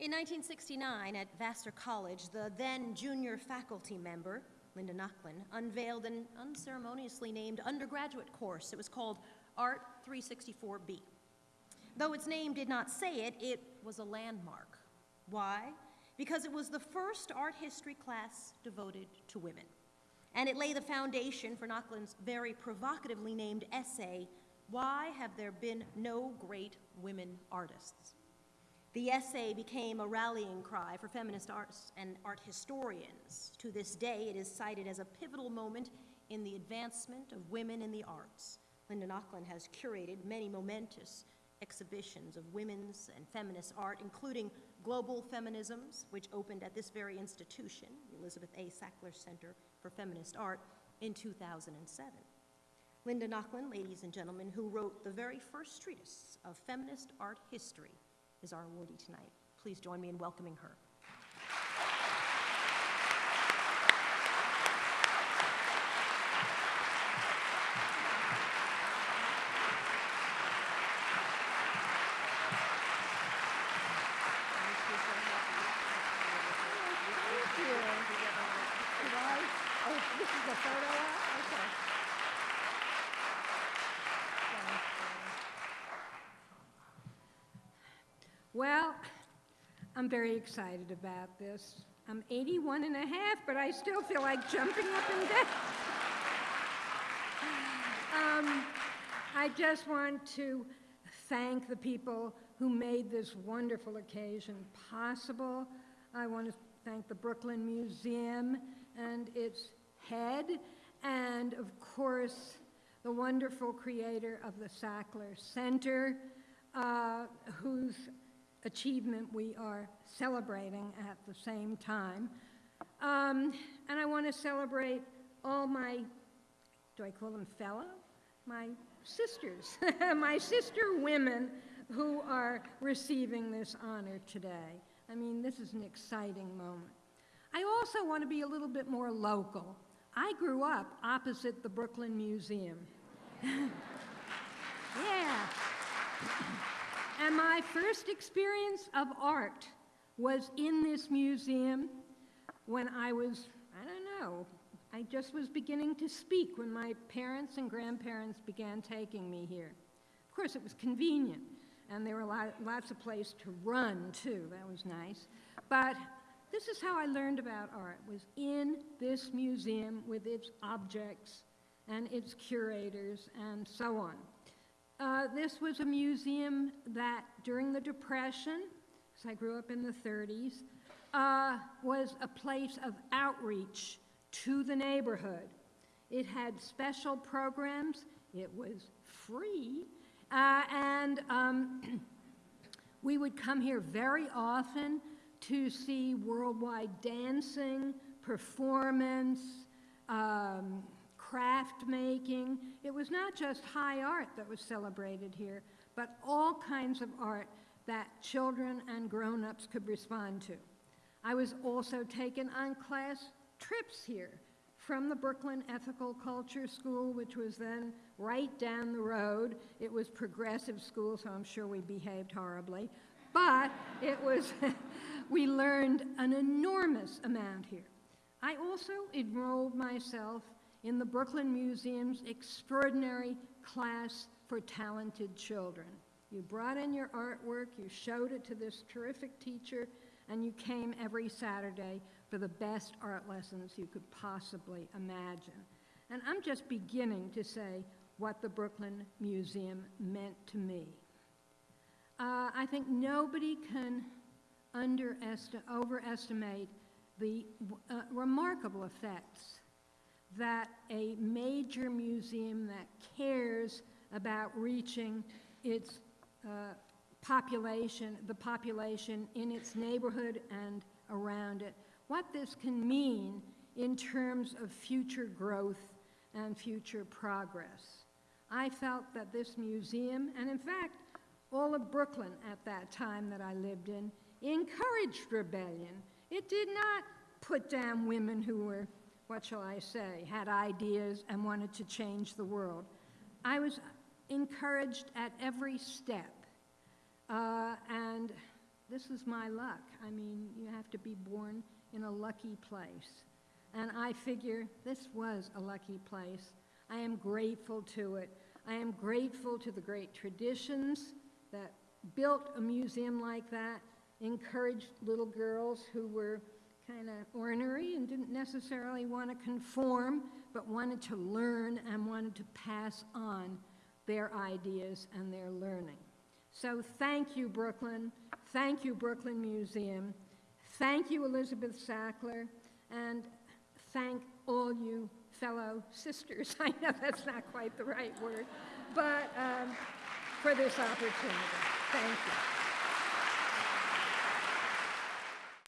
In 1969, at Vassar College, the then junior faculty member, Linda Nochlin, unveiled an unceremoniously named undergraduate course. It was called Art 364B. Though its name did not say it, it was a landmark. Why? Because it was the first art history class devoted to women. And it lay the foundation for Nochlin's very provocatively named essay, Why Have There Been No Great Women Artists? The essay became a rallying cry for feminist artists and art historians. To this day, it is cited as a pivotal moment in the advancement of women in the arts. Linda Nochlin has curated many momentous exhibitions of women's and feminist art, including Global Feminisms, which opened at this very institution, the Elizabeth A. Sackler Center for Feminist Art, in 2007. Linda Nochlin, ladies and gentlemen, who wrote the very first treatise of feminist art history, is our awardee tonight. Please join me in welcoming her. Well, I'm very excited about this. I'm 81 and a half, but I still feel like jumping up and down. um, I just want to thank the people who made this wonderful occasion possible. I want to thank the Brooklyn Museum and its head, and of course, the wonderful creator of the Sackler Center, uh, whose achievement we are celebrating at the same time. Um, and I want to celebrate all my, do I call them fellow? My sisters, my sister women who are receiving this honor today. I mean, this is an exciting moment. I also want to be a little bit more local. I grew up opposite the Brooklyn Museum. yeah. And my first experience of art was in this museum when I was, I don't know, I just was beginning to speak when my parents and grandparents began taking me here. Of course, it was convenient, and there were lot, lots of places to run, too. That was nice. But this is how I learned about art, was in this museum with its objects and its curators and so on. Uh, this was a museum that during the Depression, because I grew up in the 30s, uh, was a place of outreach to the neighborhood. It had special programs, it was free, uh, and um, we would come here very often to see worldwide dancing, performance, um, craft making. It was not just high art that was celebrated here, but all kinds of art that children and grown-ups could respond to. I was also taken on class trips here from the Brooklyn Ethical Culture School, which was then right down the road. It was progressive school, so I'm sure we behaved horribly. But it was, we learned an enormous amount here. I also enrolled myself in the Brooklyn Museum's extraordinary class for talented children. You brought in your artwork, you showed it to this terrific teacher, and you came every Saturday for the best art lessons you could possibly imagine. And I'm just beginning to say what the Brooklyn Museum meant to me. Uh, I think nobody can overestimate the uh, remarkable effects that a major museum that cares about reaching its uh, population, the population in its neighborhood and around it, what this can mean in terms of future growth and future progress. I felt that this museum, and in fact, all of Brooklyn at that time that I lived in, encouraged rebellion. It did not put down women who were what shall I say, had ideas and wanted to change the world. I was encouraged at every step. Uh, and this is my luck. I mean, you have to be born in a lucky place. And I figure this was a lucky place. I am grateful to it. I am grateful to the great traditions that built a museum like that, encouraged little girls who were kind of ornery and didn't necessarily want to conform, but wanted to learn and wanted to pass on their ideas and their learning. So thank you, Brooklyn. Thank you, Brooklyn Museum. Thank you, Elizabeth Sackler. And thank all you fellow sisters. I know that's not quite the right word, but um, for this opportunity. Thank you.